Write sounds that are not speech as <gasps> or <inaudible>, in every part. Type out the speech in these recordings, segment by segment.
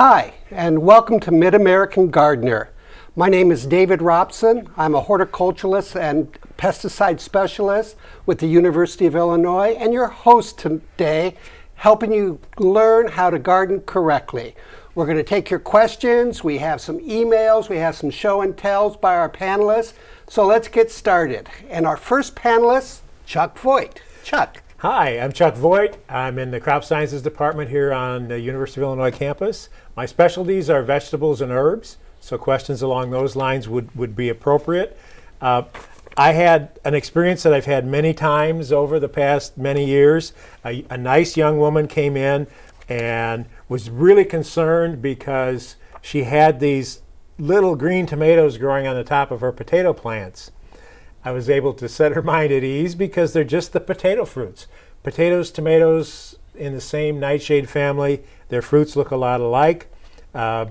Hi, and welcome to Mid-American Gardener. My name is David Robson. I'm a horticulturalist and pesticide specialist with the University of Illinois and your host today, helping you learn how to garden correctly. We're going to take your questions. We have some emails. We have some show and tells by our panelists. So let's get started. And our first panelist, Chuck Voigt. Chuck. Hi, I'm Chuck Voigt. I'm in the Crop Sciences Department here on the University of Illinois campus. My specialties are vegetables and herbs, so questions along those lines would, would be appropriate. Uh, I had an experience that I've had many times over the past many years. A, a nice young woman came in and was really concerned because she had these little green tomatoes growing on the top of her potato plants. I was able to set her <laughs> mind at ease because they're just the potato fruits. Potatoes, tomatoes in the same nightshade family, their fruits look a lot alike. Uh,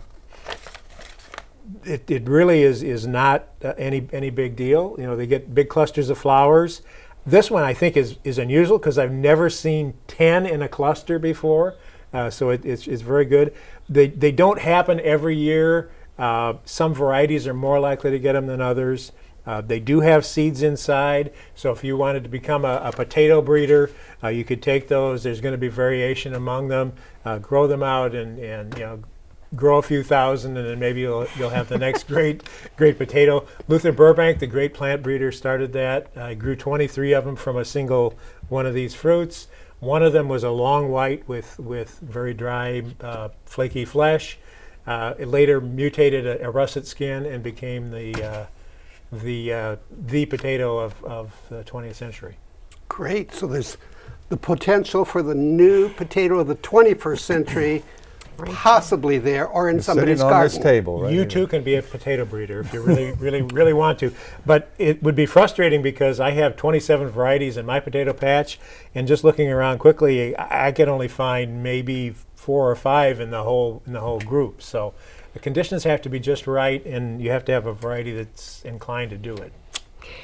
it, it really is, is not uh, any, any big deal. You know, they get big clusters of flowers. This one I think is, is unusual because I've never seen 10 in a cluster before. Uh, so it, it's, it's very good. They, they don't happen every year. Uh, some varieties are more likely to get them than others. Uh, they do have seeds inside, so if you wanted to become a, a potato breeder, uh, you could take those. There's going to be variation among them. Uh, grow them out and, and you know grow a few thousand, and then maybe you'll, you'll have the next <laughs> great great potato. Luther Burbank, the great plant breeder, started that. I grew 23 of them from a single one of these fruits. One of them was a long white with, with very dry, uh, flaky flesh. Uh, it later mutated a, a, russet skin and became the the uh, the potato of, of the 20th century. Great. So there's the potential for the new potato of the 21st century possibly there or in somebody's on garden. This table, right you here. too can be a potato breeder if you really, really, really want to. But it would be frustrating because I have 27 varieties in my potato patch, and just looking around quickly, I, I can only find maybe four or five in the whole in the whole group. So the conditions have to be just right, and you have to have a variety that's inclined to do it.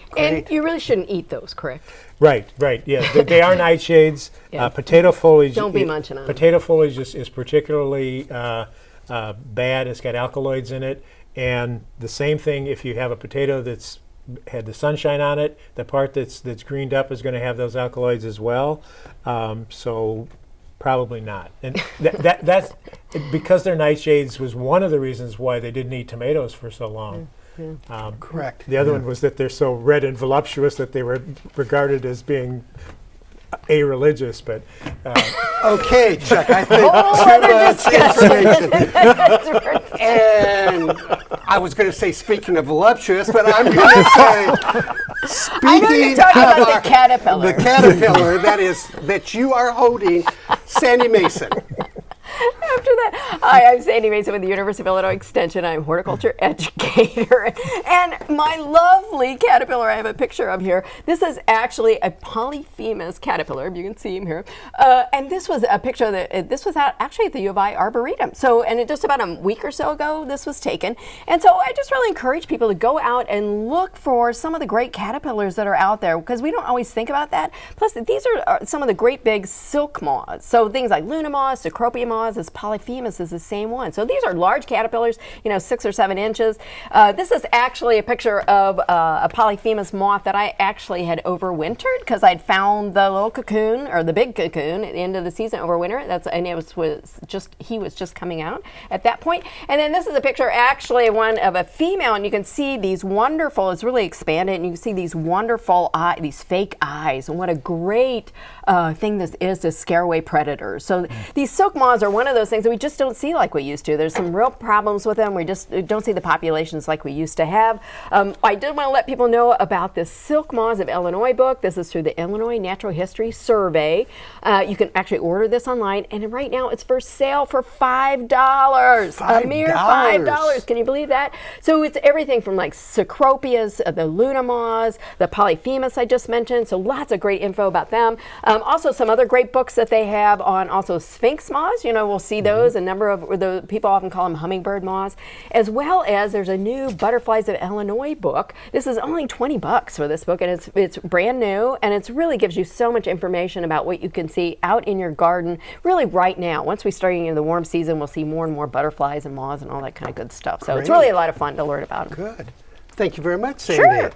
Great. And you really shouldn't eat those, correct? Right, right. Yeah, they, they are <laughs> nightshades. Yeah. Uh, potato foliage. Don't be munching on Potato foliage is, is particularly uh, uh, bad. It's got alkaloids in it, and the same thing if you have a potato that's had the sunshine on it. The part that's that's greened up is going to have those alkaloids as well. Um, so Probably not. And that, that, that's because they're nightshades was one of the reasons why they didn't eat tomatoes for so long. Yeah. Um, Correct. The other yeah. one was that they're so red and voluptuous that they were regarded as being a-religious, but uh, okay, Chuck. I think too much information. and I was going to say, speaking of voluptuous, but I'm going <laughs> to say, speaking of our, the caterpillar, the caterpillar that is that you are holding, Sandy Mason. After that, hi, I'm Sandy Mason with the University of Illinois Extension. I'm horticulture <laughs> educator. And my lovely caterpillar, I have a picture of here. This is actually a Polyphemus caterpillar. You can see him here. Uh, and this was a picture that uh, this was out actually at the U of I Arboretum. So, and it, just about a week or so ago, this was taken. And so I just really encourage people to go out and look for some of the great caterpillars that are out there because we don't always think about that. Plus, these are, are some of the great big silk moths. So things like Luna moths, Cecropia moths, this Polyphemus is the same one. So these are large caterpillars, you know, six or seven inches. Uh, this is actually a picture of uh, a Polyphemus moth that I actually had overwintered because I'd found the little cocoon or the big cocoon at the end of the season over winter. That's and it was, was just he was just coming out at that point. And then this is a picture actually one of a female, and you can see these wonderful. It's really expanded, and you can see these wonderful eye, these fake eyes, and what a great uh, thing this is to scare away predators. So mm. these silk moths are one of those things that we just don't see like we used to. There's some real problems with them. We just don't see the populations like we used to have. Um, I did want to let people know about this Silk Moths of Illinois book. This is through the Illinois Natural History Survey. Uh, you can actually order this online, and right now it's for sale for five dollars. A mere five dollars. Can you believe that? So it's everything from like Cecropias, uh, the Luna moths, the Polyphemus I just mentioned. So lots of great info about them. Um, also, some other great books that they have on also Sphinx moths. You know, we'll see those those, a number of the people often call them hummingbird moths, as well as there's a new Butterflies of Illinois book. This is only 20 bucks for this book, and it's it's brand new, and it really gives you so much information about what you can see out in your garden, really right now. Once we start getting into the warm season, we'll see more and more butterflies and moths and all that kind of good stuff. So it's really a lot of fun to learn about them. Good. Thank you very much, Sandy. Sure.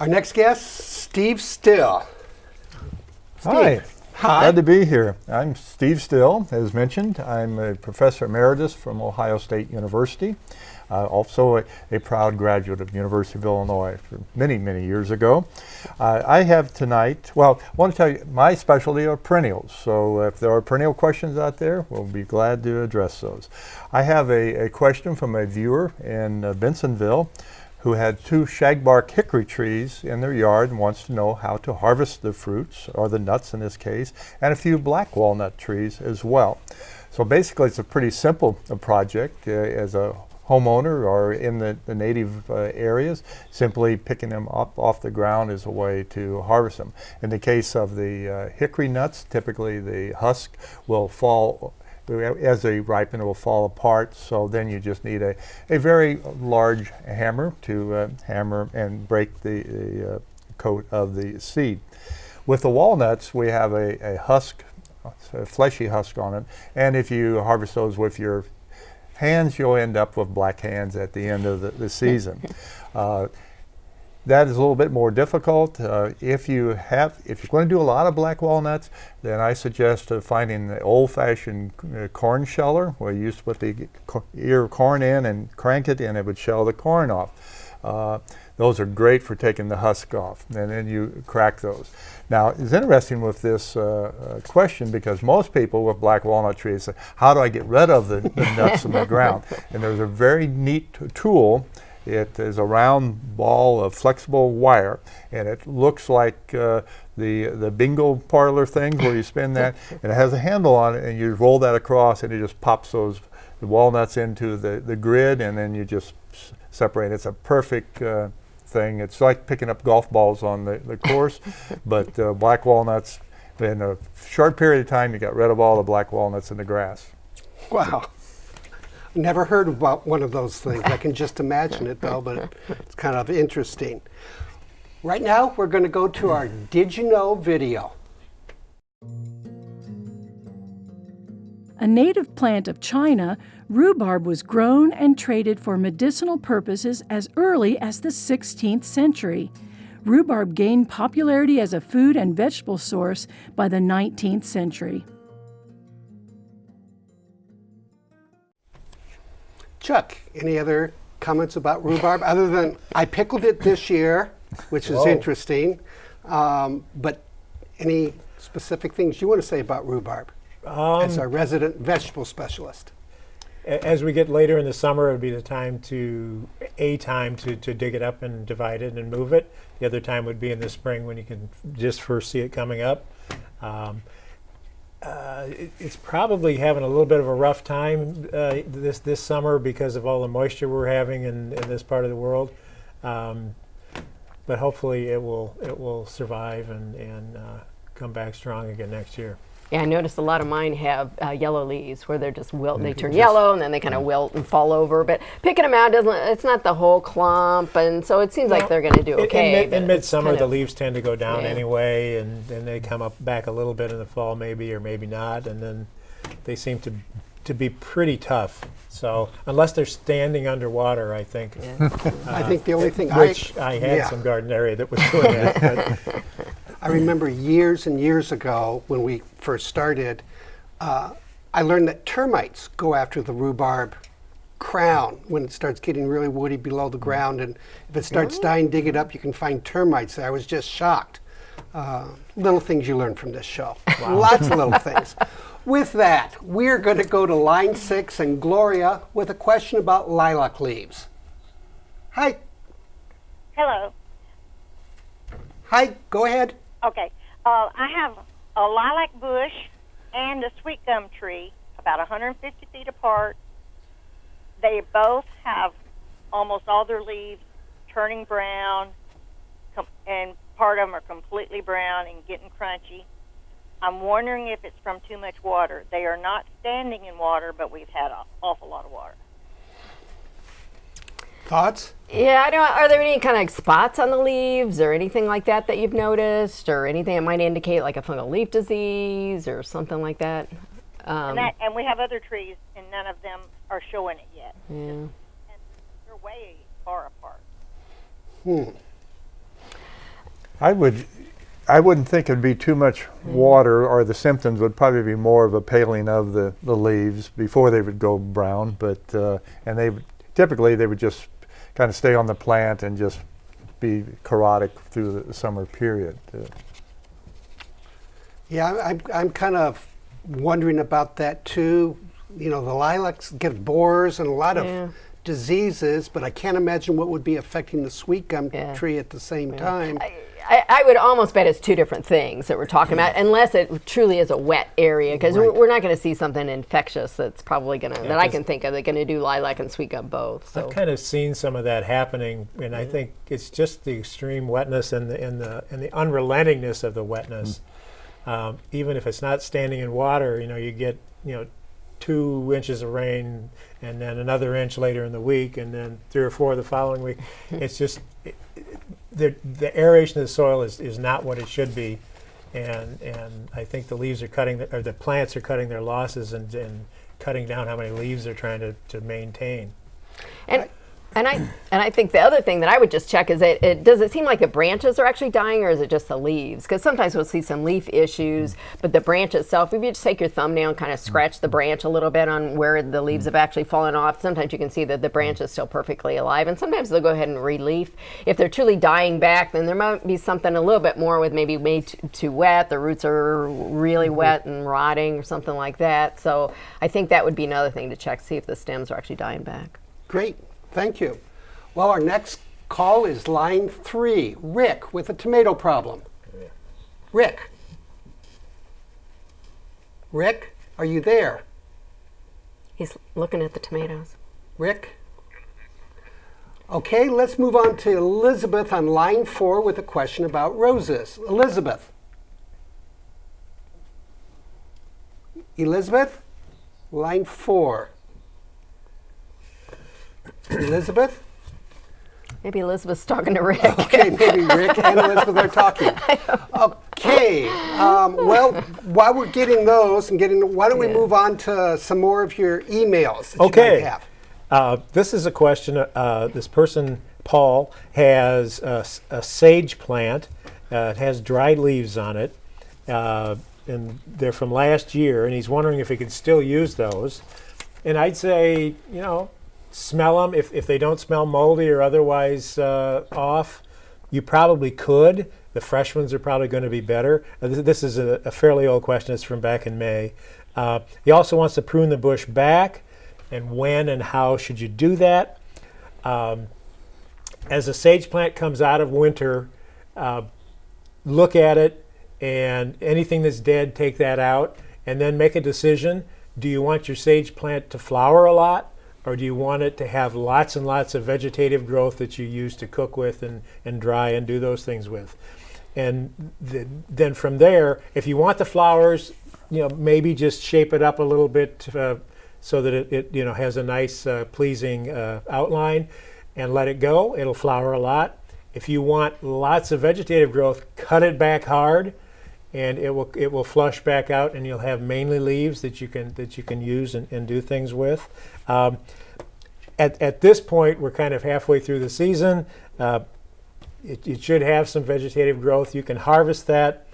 Our next guest, Steve Still. Hi. Hi. Glad to be here. I'm Steve Still, as mentioned. I'm a professor emeritus from Ohio State University. Uh, also a, a proud graduate of University of Illinois from many, many years ago. Uh, I have tonight, well, I want to tell you, my specialty are perennials. So if there are perennial questions out there, we'll be glad to address those. I have a, a question from a viewer in uh, Bensenville who had two shagbark hickory trees in their yard and wants to know how to harvest the fruits, or the nuts in this case, and a few black walnut trees as well. So basically, it's a pretty simple uh, project uh, as a homeowner or in the, the native uh, areas, simply picking them up off the ground is a way to harvest them. In the case of the uh, hickory nuts, typically the husk will fall as they ripen, it will fall apart. So then you just need a, a very large hammer to uh, hammer and break the, the uh, coat of the seed. With the walnuts, we have a, a husk, a fleshy husk on it. And if you harvest those with your hands, you'll end up with black hands at the end of the, the season. <laughs> Uh, that is a little bit more difficult. Uh, if you have, if you're going to do a lot of black walnuts, then I suggest uh, finding the old-fashioned uh, corn sheller, where you used to put the ear of corn in and crank it, and it would shell the corn off. Uh, those are great for taking the husk off, and then you crack those. Now, it's interesting with this uh, uh, question because most people with black walnut trees say, "How do I get rid of the, the nuts in the <laughs> ground?" And there's a very neat tool it is a round ball of flexible wire, and it looks like uh, the the bingo parlor things where you spin that, <laughs> and it has a handle on it, and you roll that across, and it just pops those walnuts into the, the grid, and then you just separate. It's a perfect uh, thing. It's like picking up golf balls on the, the course, <laughs> but uh, black walnuts. In a short period of time, you got rid of all the black walnuts in the grass. Wow. Never heard about one of those things. I can just imagine it though, but it's kind of interesting. Right now, we're going to go to our Did You Know video. A native plant of China, rhubarb was grown and traded for medicinal purposes as early as the 16th century. Rhubarb gained popularity as a food and vegetable source by the 19th century. Chuck, any other comments about rhubarb other than I pickled it this year, which is Whoa. interesting. Um, but any specific things you want to say about rhubarb as our resident vegetable specialist? As we get later in the summer, it would be the time to, a time to, to dig it up and divide it and move it. The other time would be in the spring when you can just first see it coming up. Um, uh, it, it's probably having a little bit of a rough time uh, this this summer because of all the moisture we're having in, in this part of the world. Um, but hopefully it will it will survive and, and uh, come back strong again next year. Yeah, I noticed a lot of mine have uh, yellow leaves where they're just wilt. They turn yellow and then they kind of wilt and fall over. But picking them out doesn't. It's not the whole clump, and so it seems like they're going to do In- okay. In, mid, but in midsummer, kind the leaves tend to go down Yeah. anyway, and then they come up back a little bit in the fall, maybe or maybe not, and then they seem to to be pretty tough. So unless they're standing underwater, I think. I think the only thing Which I, I, had yeah. some garden area that was doing that. <laughs> But I remember years and years ago when we first started, uh, I learned that termites go after the rhubarb crown when it starts getting really woody below the ground. And if it starts dying, dig it up, you can find termites there. I was just shocked. Uh, little things you learn from this show. Lots of little <laughs> things. With that, we're going to go to line six and Gloria with a question about lilac leaves. Hi. Hello. Hi, go ahead. Okay. Uh, I have a lilac bush and a sweet gum tree, about 150 feet apart. They both have almost all their leaves turning brown, com- and part of them are completely brown and getting crunchy. I'm wondering if it's from too much water. They are not standing in water, but we've had an awful lot of water. Thoughts? Yeah, I don't. Are there any kind of like spots on the leaves or anything like that that you've noticed, or anything that might indicate like a fungal leaf disease or something like that? Um, And that, and we have other trees, and none of them are showing it yet. yeah. And they're way far apart. Hmm. I would, I wouldn't think it'd be too much water, or the symptoms would probably be more of a paling of the, the leaves before they would go brown. But uh, and they typically they would just kind of stay on the plant and just be chlorotic through the summer period. Uh, Yeah, I- I'm, I'm kind of wondering about that too. You know, the lilacs get borers and a lot of diseases, but I can't imagine what would be affecting the sweet gum Yeah. tree at the same time. I, I would almost bet it's two different things that we're talking about, unless it truly is a wet area, because we're, we're not going to see something infectious that's probably going to that I can think of. They're going to do lilac and sweet gum both. So I've kind of seen some of that happening, and I think it's just the extreme wetness and the and the and the unrelentingness of the wetness. Um, even if it's not standing in water, you know, you get you know two inches of rain, and then another inch later in the week, and then three or four the following week. <laughs> it's just it, it- the the aeration of the soil is, is not what it should be, and and I think the leaves are cutting the, or the plants are cutting their losses and, and cutting down how many leaves they're trying to, to maintain. And and I and I think the other thing that I would just check is it, it does it seem like the branches are actually dying or is it just the leaves? Because sometimes we'll see some leaf issues, but the branch itself, if you just take your thumbnail and kind of scratch the branch a little bit on where the leaves have actually fallen off, sometimes you can see that the branch is still perfectly alive, and sometimes they'll go ahead and relief. If they're truly dying back, then there might be something a little bit more with maybe made too, too wet, the roots are really mm-hmm. wet and rotting or something like that. So I think that would be another thing to check, see if the stems are actually dying back. Great, thank you. Well, our next call is line three, Rick with a tomato problem. Rick. Rick, are you there? He's looking at the tomatoes. Rick? Okay, let's move on to Elizabeth on line four with a question about roses. Elizabeth. Elizabeth? Line four. <clears throat> Elizabeth? Maybe Elizabeth's talking to Rick. <laughs> Okay, maybe Rick and Elizabeth are talking. <laughs> Okay, um, well, while we're getting those and getting, why don't we Yeah. move on to some more of your emails that you Okay. might have? Uh, this is a question. Uh, this person, Paul, has a sage plant. Uh, it has dried leaves on it, uh, and they're from last year. And he's wondering if he could still use those. And I'd say, you know, smell them. If, if they don't smell moldy or otherwise uh, off, you probably could. The fresh ones are probably going to be better. Uh, this, is a, a fairly old question. It's from back in May. Uh, he also wants to prune the bush back, and when and how should you do that? Um, as a sage plant comes out of winter, uh, look at it, and anything that's dead, take that out, and then make a decision. Do you want your sage plant to flower a lot, or do you want it to have lots and lots of vegetative growth that you use to cook with and, and dry and do those things with? And th- then from there, if you want the flowers, you know, maybe just shape it up a little bit uh, so that it, it, you know, has a nice, uh, pleasing uh, outline, and let it go. It'll flower a lot. If you want lots of vegetative growth, cut it back hard, and it will it will flush back out, and you'll have mainly leaves that you can that you can use and, and do things with. Um, at, at this point, we're kind of halfway through the season. Uh, it, it should have some vegetative growth. You can harvest that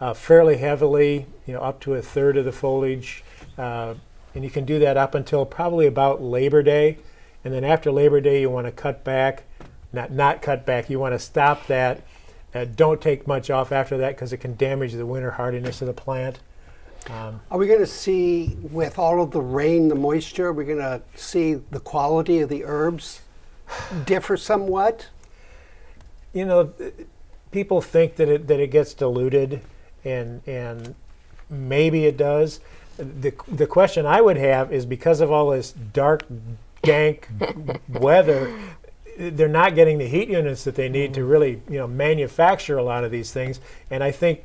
uh, fairly heavily, you know, up to a third of the foliage, uh, and you can do that up until probably about Labor Day, and then after Labor Day, you want to cut back, not not cut back. You want to stop that. Uh, don't take much off after that because it can damage the winter hardiness of the plant. Are we going to see, with all of the rain, the moisture, are we're going to see the quality of the herbs differ somewhat? you know, people think that it that it gets diluted, and and maybe it does. The the question I would have is because of all this dark, dank weather, they're not getting the heat units that they need to really you know manufacture a lot of these things. And I think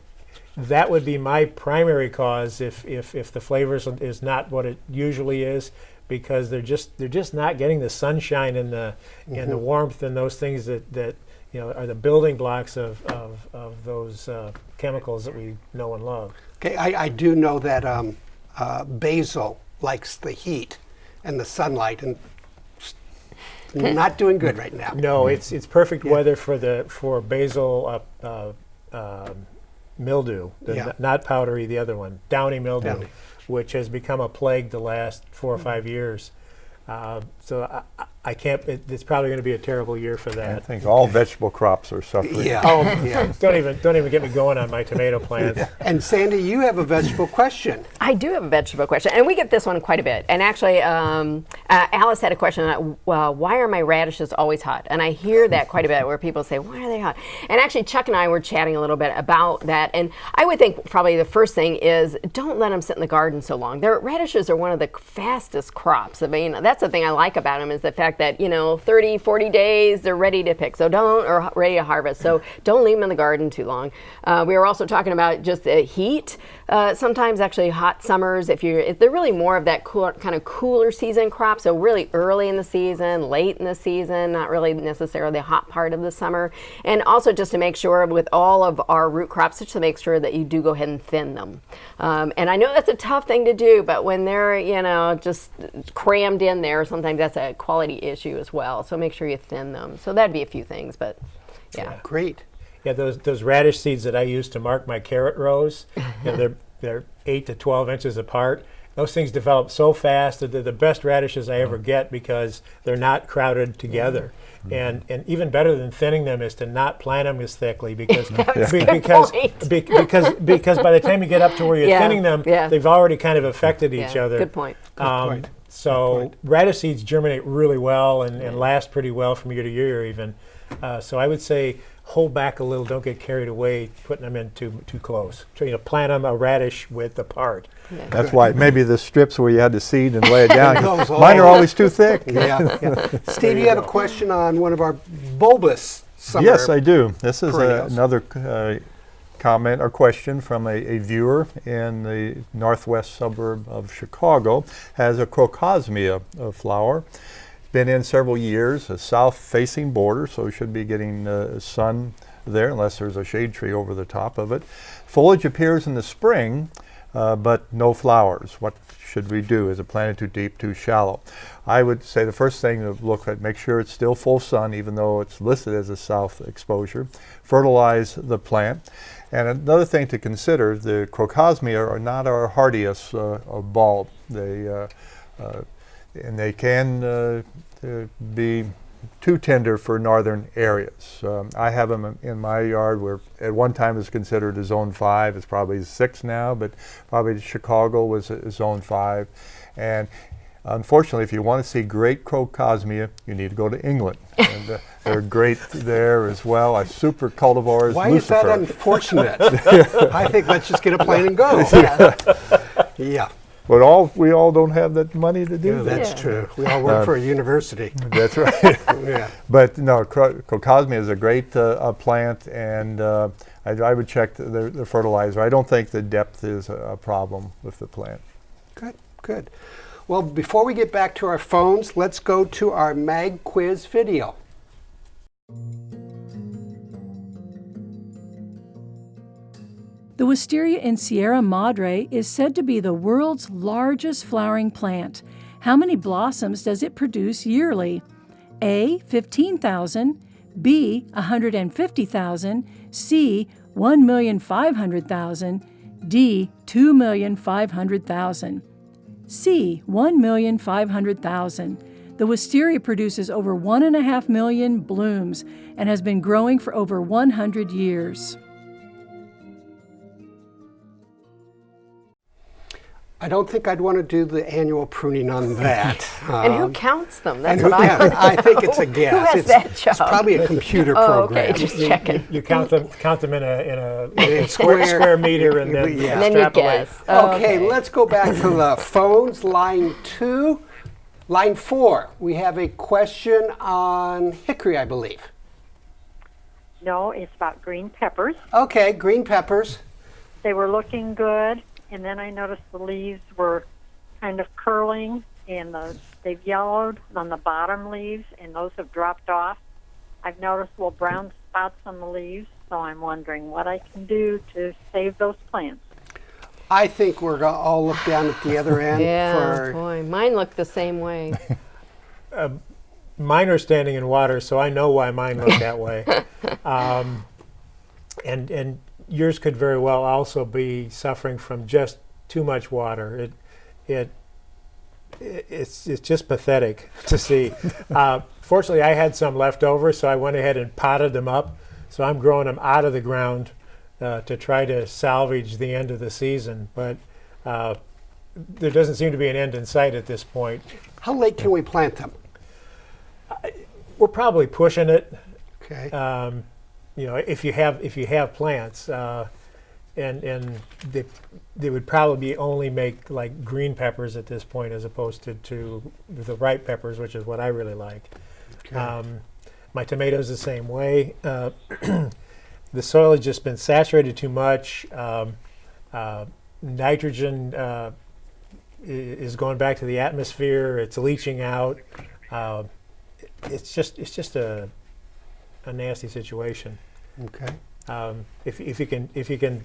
that would be my primary cause if, if, if the flavors is not what it usually is because they're just they're just not getting the sunshine and the and the warmth and those things that, that you know are the building blocks of, of, of those uh, chemicals that we know and love. Okay, I, I do know that um, uh, basil likes the heat and the sunlight, and not doing good right now. No, it's it's perfect weather for the for basil uh, uh, um, mildew, the Yeah. n- not powdery, the other one, downy mildew, Downy. which has become a plague the last four or five years. Uh, so I, I- I can't. It, it's probably going to be a terrible year for that. I think all vegetable crops are suffering. Yeah. Oh, yeah. don't even don't even get me going on my tomato plants. And Sandy, you have a vegetable question. I do have a vegetable question, and we get this one quite a bit. And actually, um, uh, Alice had a question: uh, uh, Why are my radishes always hot? And I hear that quite a bit, where people say, "Why are they hot?" And actually, Chuck and I were chatting a little bit about that. And I would think probably the first thing is don't let them sit in the garden so long. Their radishes are one of the fastest crops. I mean, that's the thing I like about them is the fact that you know, 30, 40 days they're ready to pick. So don't or ready to harvest. So don't leave them in the garden too long. Uh, we were also talking about just the heat. Uh, sometimes actually hot summers. If you're, if they're really more of that cooler, kind of cooler season crop. So really early in the season, late in the season, not really necessarily the hot part of the summer. And also just to make sure with all of our root crops, just to make sure that you do go ahead and thin them. Um, and I know that's a tough thing to do, but when they're you know just crammed in there, sometimes that's a quality issue as well. So make sure you thin them. So that'd be a few things, but yeah. Great. Yeah, those those radish seeds that I use to mark my carrot rows, <laughs> you know, they're they're eight to twelve inches apart. Those things develop so fast that they're the best radishes I ever mm. get because they're not crowded mm-hmm. together. Mm-hmm. And and even better than thinning them is to not plant them as thickly because <laughs> be- because be- because <laughs> because by the time you get up to where you're Yeah, thinning them, yeah. they've already kind of affected each Yeah, other. good point. Um, point. So radish seeds germinate really well and, and last pretty well from year to year even. Uh, so I would say hold back a little, don't get carried away putting them in too too close. So you know, plant them a radish width apart. That's why maybe the strips where you had to seed and lay it <laughs> down. Those Mine are always too thick. <laughs> Yeah. yeah. <laughs> Steve, you have a question on one of our bulbous summer. Yes, I do. This is a, another uh, comment or question from a, a viewer in the northwest suburb of Chicago. Has a crocosmia flower. Been in several years, a south-facing border, so should be getting uh, sun there, unless there's a shade tree over the top of it. Foliage appears in the spring, uh, but no flowers. What should we do? Is it planted too deep, too shallow? I would say the first thing to look at, make sure it's still full sun, even though it's listed as a south exposure. Fertilize the plant. And another thing to consider, the crocosmia are not our hardiest uh, bulb. They, uh, uh, and they can be too tender for northern areas. Um, I have them in my yard where at one time it was considered a zone five. It's probably six now, but probably Chicago was a zone five. And unfortunately, if you want to see great crocosmia, you need to go to England. <laughs> and uh, they're great there as well. A super cultivar is Why Lucifer. is that unfortunate? <laughs> I think let's just get a plane and go. <laughs> yeah, but all we all don't have that money to do that. that's Yeah. true. We all work Uh, for a university. That's right. Yeah. But no, cro- Crocosmia is a great uh, uh, plant, and uh, I, I would check the, the, the fertilizer. I don't think the depth is a, a problem with the plant. Good, good. Well, before we get back to our phones, let's go to our mag quiz video. The wisteria in Sierra Madre is said to be the world's largest flowering plant. How many blossoms does it produce yearly? A. 15,000, B. 150,000, C. 1,500,000, D. 2,500,000. C. 1,500,000. The wisteria produces over 1.5 million blooms and has been growing for over 100 years. I don't think I'd want to do the annual pruning on that. <laughs> And who Um, counts them? and That's who what I can- want I think it's a <laughs> guess. Who has it's, that it's probably a computer Oh, program. okay, just checking. You count them count them in a in a, <laughs> In square, square- square meter and then Yeah. And then you extrapolate. guess. Okay, let's go back to the phones. Line two. Line four, we have a question on hickory, I believe. No, it's about green peppers. Okay, green peppers. they were looking good, and then I noticed the leaves were kind of curling, and the, they've yellowed on the bottom leaves, and those have dropped off. I've noticed little brown spots on the leaves, so I'm wondering what I can do to save those plants. I think we're going to all look down at the other <laughs> end Yeah, for. boy, mine look the same way. <laughs> Mine are standing in water, so I know why mine look that way. <laughs> Um, and and yours could very well also be suffering from just too much water. It it i- it's it's just pathetic <laughs> to see. Uh, fortunately, I had some left over, so I went ahead and potted them up. So I'm growing them out of the ground uh, to try to salvage the end of the season. But uh, there doesn't seem to be an end in sight at this point. How late can we plant them? We're probably pushing it. Okay. um, you know, if you have if you have plants, uh, and and they, they would probably only make like green peppers at this point, as opposed to, to the ripe peppers, which is what I really like. Um, my tomatoes the same way. Uh, <clears throat> the soil has just been saturated too much. Um, uh, nitrogen uh, is going back to the atmosphere. It's leaching out. Uh, it's just it's just a a nasty situation. Okay. Um, if, if you can if you can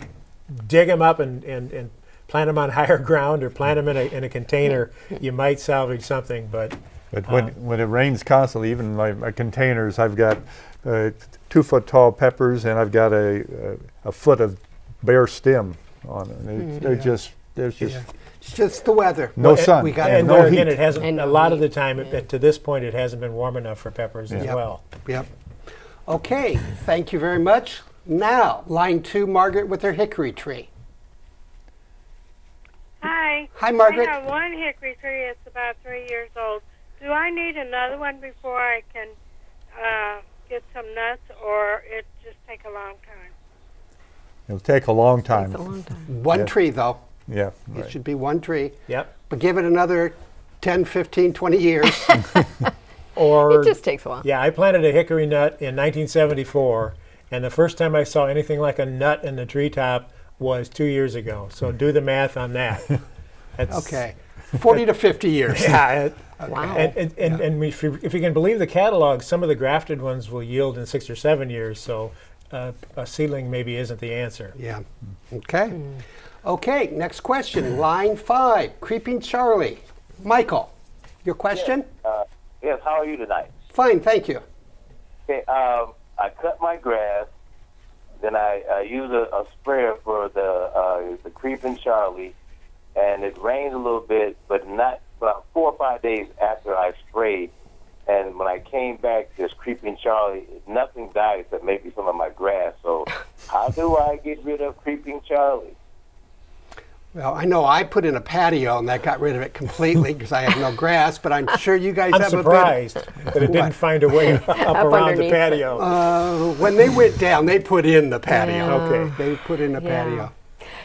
dig them up and, and, and plant them on <laughs> higher ground or plant them in a, in a container, <laughs> you might salvage something. But But when, when it rains constantly, even my, my containers, I've got uh, two foot tall peppers and I've got a, a, a foot of bare stem on it. They- They're just, there's just Yeah. It's just the weather. no What- sun. We got and no there again, heat. it hasn't And a no lot of the time it- to this point it hasn't been warm enough for peppers as Yep. well. Yep. Okay. Thank you very much. Now, line two, Margaret with her hickory tree. Hi. Hi, Margaret. I have one hickory tree. It's about three years old. Do I need another one before I can uh, get some nuts, or it just take a long time? It'll take a long It's a time. long time. One Yeah. tree, though. Yeah. It should be one tree. Yep. But give it another 10, 15, 20 years. <laughs> Or It just takes a while. yeah, I planted a hickory nut in 1974, and the first time I saw anything like a nut in the treetop was two years ago. So do the math on that. <laughs> That's, okay. 40 to 50 years. <laughs> Yeah. It, Wow. And, and, and, and if, you, if you can believe the catalog, some of the grafted ones will yield in six or seven years. So uh, a seedling maybe isn't the answer. Yeah. Okay. Okay, next question. Line five, Creeping Charlie. Michael, your question? Uh, yes, how are you tonight? Fine, thank you. Okay, um, I cut my grass, then I uh, use a, a sprayer for the uh, the creeping Charlie, and it rained a little bit, but not about four or five days after I sprayed. And when I came back, this creeping Charlie, nothing died except maybe some of my grass. So, <laughs> how do I get rid of creeping Charlie? Well, I know I put in a patio and that got rid of it completely <laughs> because I have no grass, but I'm sure you guys I'm have surprised that it didn't find a way <laughs> up, around the underneath it. patio. Uh, when they went down, they put in the patio. Okay. They put in a Yeah. patio.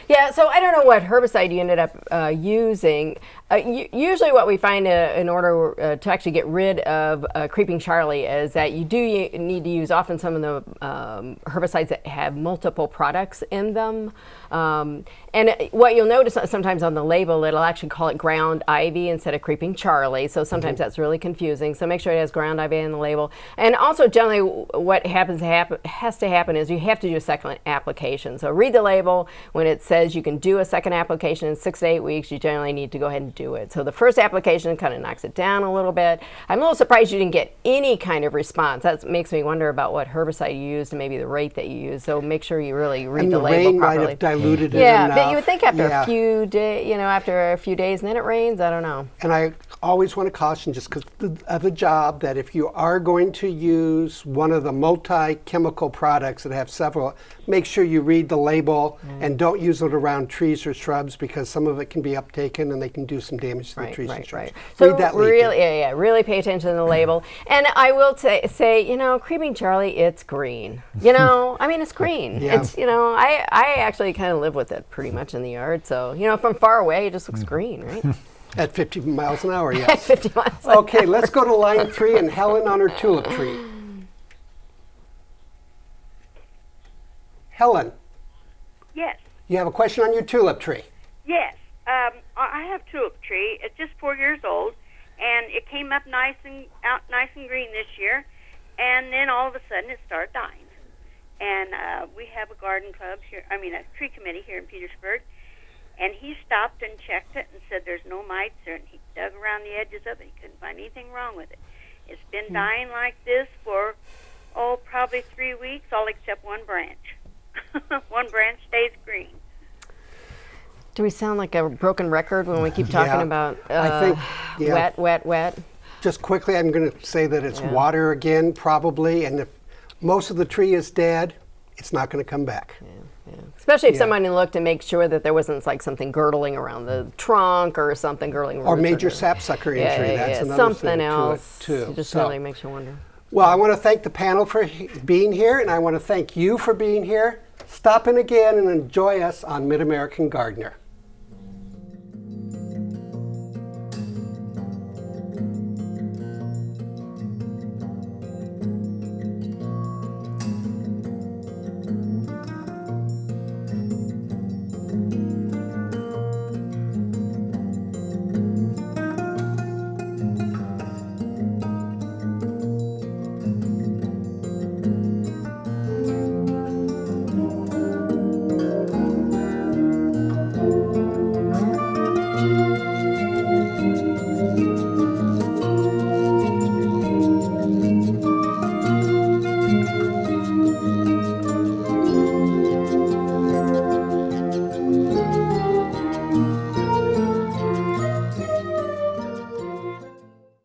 Yeah, so I don't know what herbicide you ended up uh, using. Uh, usually, what we find uh, in order uh, to actually get rid of uh, creeping Charlie is that you do need to use often some of the um, herbicides that have multiple products in them. Um, and what you'll notice uh, sometimes on the label, it'll actually call it ground ivy instead of creeping Charlie. So sometimes that's really confusing. So make sure it has ground ivy in the label. And also, generally, what happens hap- has to happen is you have to do a second application. So read the label. When it says you can do a second application in six to eight weeks, you generally need to go ahead and do it. So the first application kind of knocks it down a little bit. I'm a little surprised you didn't get any kind of response. That makes me wonder about what herbicide you used and maybe the rate that you used. So make sure you really read And the, the label rain might properly. have diluted it yeah, enough. but you would think after Yeah. a few day, you know, after a few days, and then it rains. I don't know. And I always want to caution, just because of the job, that if you are going to use one of the multi-chemical products that have several, make sure you read the label Mm. and don't use it around trees or shrubs because some of it can be uptaken and they can do some damage to the Right, trees and right, shrubs. right. So read that label. really, yeah, yeah, really pay attention to the label. <clears throat> And I will say, say, you know, creeping Charlie, it's green. You know, I mean, it's green. <laughs> Yeah. It's, you know, I, I actually kind of live with it pretty much in the yard. So, you know, from far away, it just looks mm. green, right? <laughs> At 50 miles an hour, At <laughs> yes. 50 miles. okay, let's go to line three and Helen on her tulip tree. <gasps> Helen, Yes. You have a question on your tulip tree. Yes, um, I I have tulip tree. It's just four years old, and it came up nice and out nice and green this year, and then all of a sudden it started dying. And uh, we have a garden club here. I mean, a tree committee here in Petersburg, and he stopped and checked it and said there's no mites there. And he dug around the edges of it. He couldn't find anything wrong with it. It's been dying like this for oh probably three weeks, all except one branch. <laughs> one branch stays green. Do we sound like a broken record when we keep talking Yeah, about uh, I think, yeah. wet, wet, wet? Just quickly, I'm going to say that it's Yeah. water again, probably, and if most of the tree is dead, it's not going to come back. Especially if Yeah. someone looked to make sure that there wasn't like something girdling around the trunk or something girdling. Around the trunk. Or major the- sapsucker Yeah, injury. yeah, That's yeah. another something thing to it, else. too. It just So- really makes you wonder. Well, I want to thank the panel for he- being here, and I want to thank you for being here. Stop in again and enjoy us on Mid American Gardener.